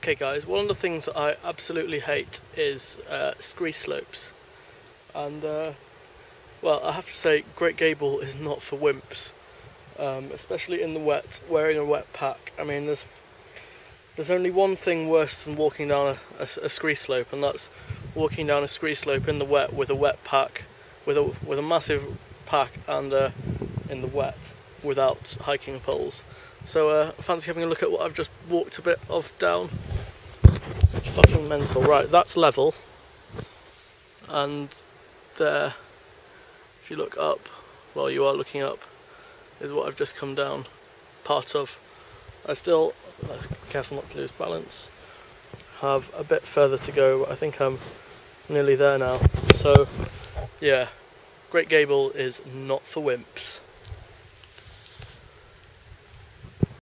Okay guys, one of the things that I absolutely hate is uh, scree slopes. And uh, well, I have to say Great Gable is not for wimps. Um, especially in the wet, wearing a wet pack. I mean, there's there's only one thing worse than walking down a, a, a scree slope, and that's walking down a scree slope in the wet with a wet pack, with a with a massive pack and uh, in the wet without hiking poles. So uh, I fancy having a look at what I've just walked a bit of down. It's fucking mental. Right, that's level. And there, if you look up, while you are looking up, is what I've just come down part of. I still, careful not to lose balance, have a bit further to go. I think I'm nearly there now. So, yeah, Great Gable is not for wimps.